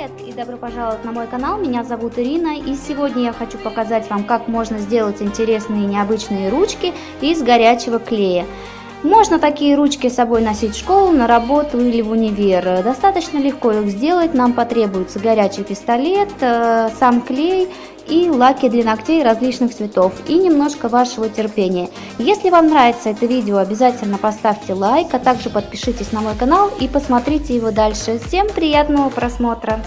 Привет и добро пожаловать на мой канал, меня зовут Ирина и сегодня я хочу показать вам, как можно сделать интересные необычные ручки из горячего клея. Можно такие ручки с собой носить в школу, на работу или в универ. Достаточно легко их сделать, нам потребуется горячий пистолет, э, сам клей и лаки для ногтей различных цветов и немножко вашего терпения. Если вам нравится это видео, обязательно поставьте лайк, а также подпишитесь на мой канал и посмотрите его дальше. Всем приятного просмотра!